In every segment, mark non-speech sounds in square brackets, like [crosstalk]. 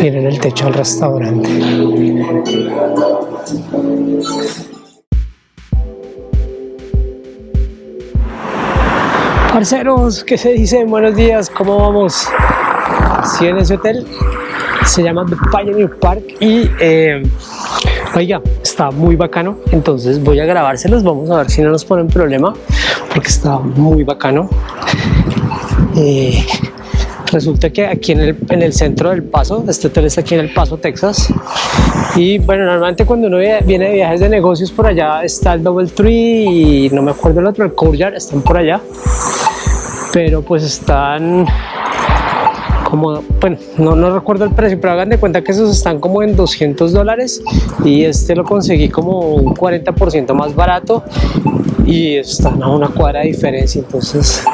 miren el techo del restaurante Parceros, ¿qué se dice? Buenos días, ¿cómo vamos? Sí, en ese hotel se llama The Pioneer Park y eh, oiga, está muy bacano, entonces voy a grabárselos, vamos a ver si no nos ponen problema porque está muy bacano. Eh, resulta que aquí en el, en el, centro del Paso, este hotel está aquí en el Paso, Texas, y bueno, normalmente cuando uno viene de viajes de negocios por allá está el Double Tree y no me acuerdo el otro, el Courtyard, están por allá, pero pues están como, bueno, no, no recuerdo el precio, pero hagan de cuenta que esos están como en 200 dólares y este lo conseguí como un 40% más barato y están a una cuadra de diferencia, entonces,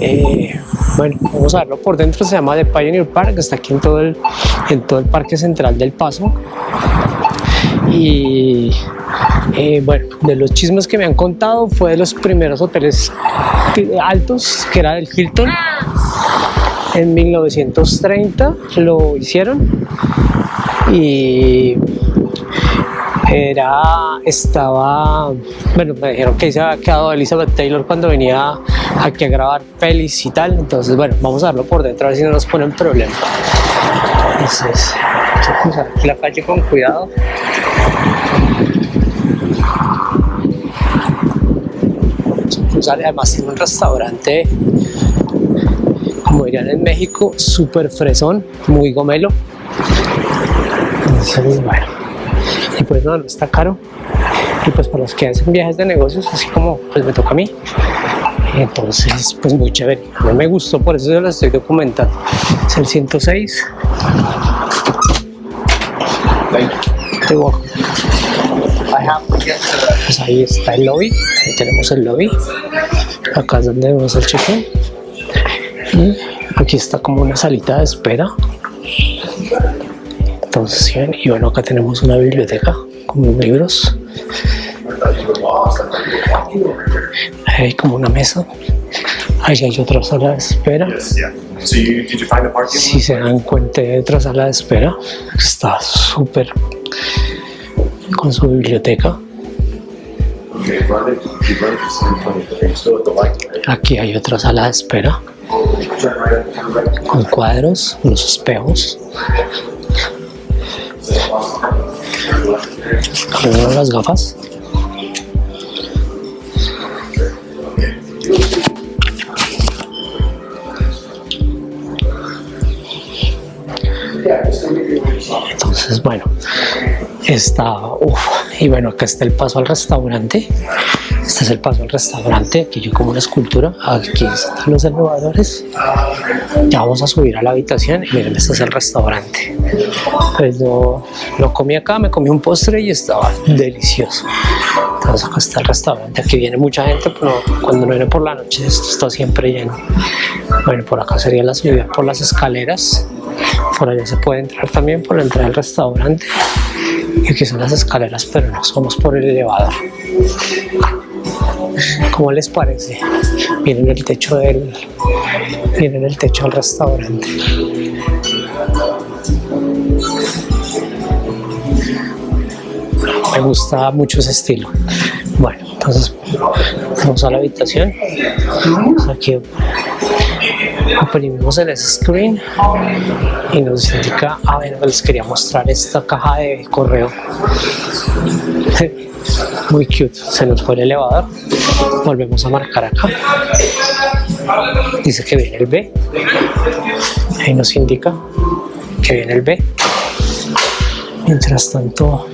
eh, bueno, vamos a verlo por dentro, se llama The Pioneer Park, está aquí en todo el, en todo el parque central del Paso. Y eh, bueno, de los chismes que me han contado fue de los primeros hoteles altos que era el Hilton. En 1930 lo hicieron y era, estaba, bueno, me dijeron que se había quedado Elizabeth Taylor cuando venía aquí a grabar pelis y tal, entonces bueno, vamos a verlo por dentro a ver si no nos ponen problema. Entonces, vamos a la calle con cuidado. Además tiene un restaurante como dirían en México, súper fresón, muy gomelo. Entonces, bueno, y pues no, no está caro. Y pues para los que hacen viajes de negocios, así como pues me toca a mí, entonces pues muy chévere. A mí me gustó, por eso yo lo estoy documentando. Es el 106. Pues ahí está el lobby, ahí tenemos el lobby. Acá es donde vemos el check y aquí está como una salita de espera entonces y bueno acá tenemos una biblioteca con libros. Hay como una mesa. Ahí hay otra sala de espera. Si se dan cuenta hay otra sala de espera. Está súper con su biblioteca. Aquí hay otra sala de espera. Con cuadros, los espejos. Las gafas. Entonces, bueno, está, uff, y bueno, acá está el paso al restaurante. Este es el paso al restaurante, aquí yo como una escultura, aquí están los elevadores. Ya vamos a subir a la habitación y miren, este es el restaurante. Pues lo, lo comí acá, me comí un postre y estaba delicioso. Entonces acá está el restaurante, aquí viene mucha gente, pero cuando no viene por la noche esto está siempre lleno. Bueno, por acá sería la subida por las escaleras. Por allá se puede entrar también por la entrada del restaurante. Y aquí son las escaleras, pero no somos por el elevador. ¿Cómo les parece? Miren el techo del, miren el techo del restaurante. Me gusta mucho ese estilo. Bueno, entonces vamos a la habitación. Aquí oprimimos el screen y nos indica, a ver, les quería mostrar esta caja de correo. [laughs] Muy cute, se nos fue el elevador. Volvemos a marcar acá. Dice que viene el B. Ahí nos indica que viene el B. Mientras tanto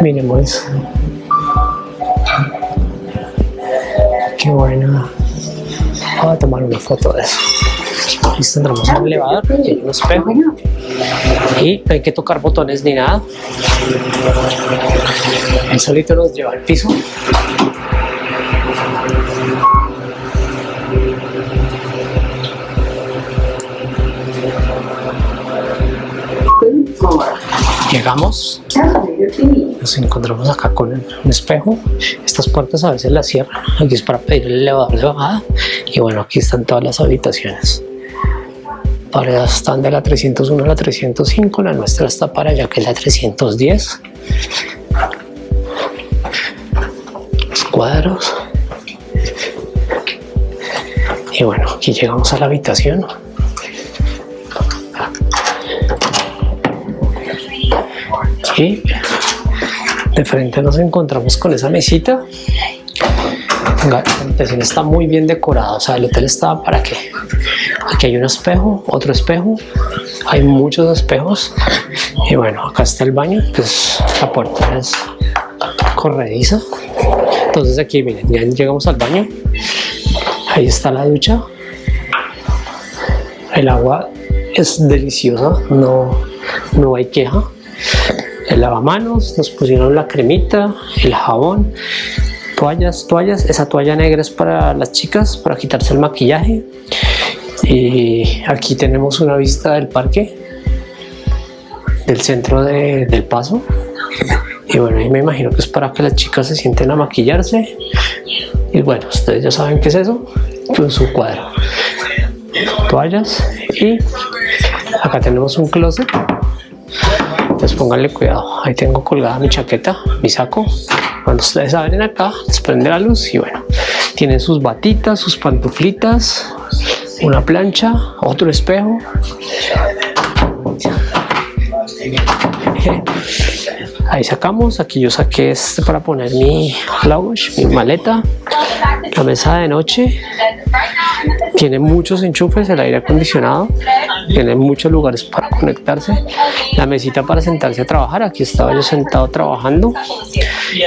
miremos. Qué buena voy a tomar una foto de eso. Listo, tendremos un elevador y hay un espejo. Y no hay que tocar botones ni nada. El solito nos lleva al piso. Llegamos nos encontramos acá con un espejo estas puertas a veces las cierran aquí es para pedir el elevador de bajada y bueno aquí están todas las habitaciones paredes están de la 301 a la 305, la nuestra está para allá que es la 310. Los cuadros. Y bueno, aquí llegamos a la habitación. De frente nos encontramos con esa mesita. La habitación está muy bien decorada, o sea, el hotel está para qué. Aquí hay un espejo, otro espejo, hay muchos espejos. Y bueno, acá está el baño, pues la puerta es corrediza. Entonces aquí miren, ya llegamos al baño, ahí está la ducha, el agua es deliciosa, no, no hay queja. El lavamanos, nos pusieron la cremita, el jabón, toallas, toallas, esa toalla negra es para las chicas, para quitarse el maquillaje. Y aquí tenemos una vista del parque, del centro del paso. Y bueno, ahí me imagino que es para que las chicas se sienten a maquillarse. Y bueno, ustedes ya saben qué es eso, con su cuadro. Toallas y acá tenemos un closet. Entonces pónganle cuidado, ahí tengo colgada mi chaqueta, mi saco, cuando ustedes abren acá, les prende la luz y bueno, tienen sus batitas, sus pantuflitas, una plancha, otro espejo. Ahí sacamos, aquí yo saqué este para poner mi luggage, mi maleta, la mesa de noche, tiene muchos enchufes, el aire acondicionado, tiene muchos lugares para conectarse, la mesita para sentarse a trabajar, aquí estaba yo sentado trabajando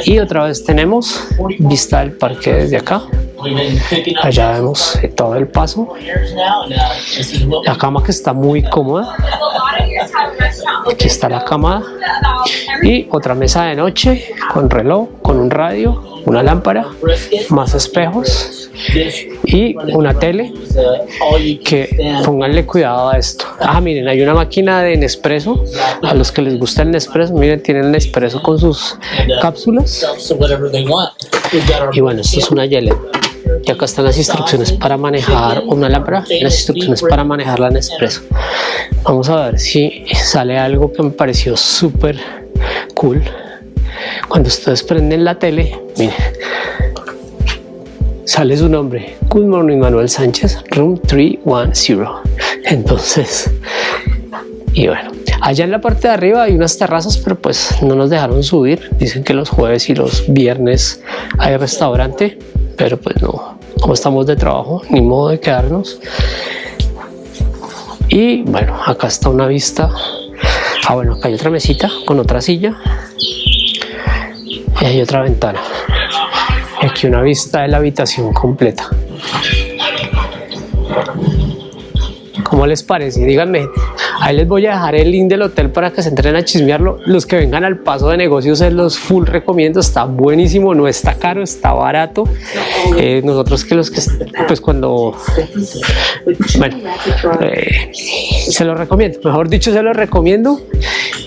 y otra vez tenemos vista del parque desde acá, allá vemos todo el paso, la cama que está muy cómoda, aquí está la cama y otra mesa de noche con reloj, con un radio, una lámpara, más espejos y una tele que pónganle cuidado a esto. Ah, miren, hay una máquina de Nespresso. A los que les gusta el Nespresso, miren, tienen Nespresso con sus cápsulas. Y bueno, esto es una Yele. Y acá están las instrucciones para manejar una lámpara y las instrucciones para manejar la Nespresso. Vamos a ver si sale algo que me pareció súper cool. Cuando ustedes prenden la tele, miren, sale su nombre. Good morning, Manuel Sánchez, room 310. Entonces, y bueno, allá en la parte de arriba hay unas terrazas, pero pues no nos dejaron subir. Dicen que los jueves y los viernes hay restaurante, pero pues no, como estamos de trabajo, ni modo de quedarnos. Y bueno, acá está una vista. Ah, bueno, acá hay otra mesita con otra silla y hay otra ventana y aquí una vista de la habitación completa ¿Cómo les parece? Díganme, ahí les voy a dejar el link del hotel para que se entren a chismearlo. Los que vengan al paso de negocios se los full recomiendo, está buenísimo, no está caro, está barato. Eh, nosotros que los que, pues cuando, bueno, eh, se los recomiendo, mejor dicho se los recomiendo.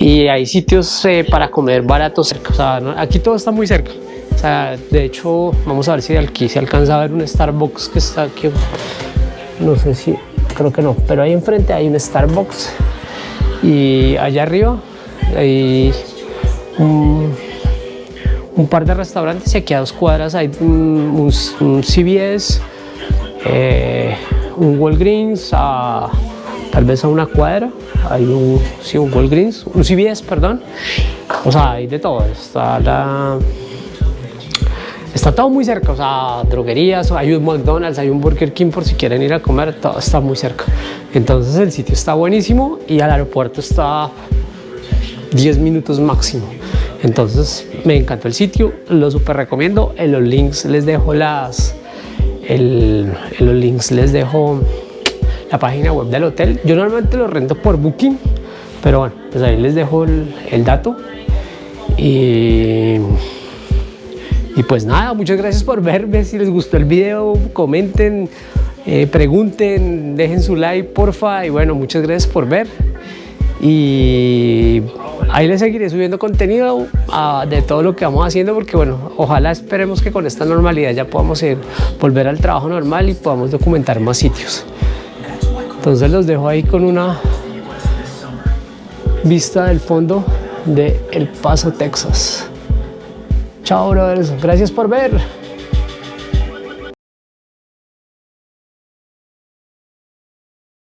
Y hay sitios eh, para comer baratos cerca, o sea, aquí todo está muy cerca. O sea, de hecho, vamos a ver si aquí se alcanza a ver un Starbucks que está aquí. No sé si creo que no, pero ahí enfrente hay un Starbucks y allá arriba hay un, par de restaurantes y aquí a dos cuadras hay un, CVS, eh, un Walgreens, a, tal vez a una cuadra hay un, sí, un Walgreens, un CVS, perdón, o sea, hay de todo, está la Está todo muy cerca, o sea, droguerías, hay un McDonald's, hay un Burger King por si quieren ir a comer, todo está muy cerca. Entonces el sitio está buenísimo y al aeropuerto está 10 minutos máximo. Entonces me encantó el sitio, lo super recomiendo. En los links les dejo las, en los links les dejo la página web del hotel. Yo normalmente lo rento por Booking, pero bueno, pues ahí les dejo el, el dato. Y y pues nada, muchas gracias por verme. Si les gustó el video, comenten, eh, pregunten, dejen su like, porfa. Y bueno, muchas gracias por ver. Y ahí les seguiré subiendo contenido ah, de todo lo que vamos haciendo porque bueno, ojalá esperemos que con esta normalidad ya podamos ir, volver al trabajo normal y podamos documentar más sitios. Entonces los dejo ahí con una vista del fondo de El Paso, Texas. Chao, brothers. Gracias por ver.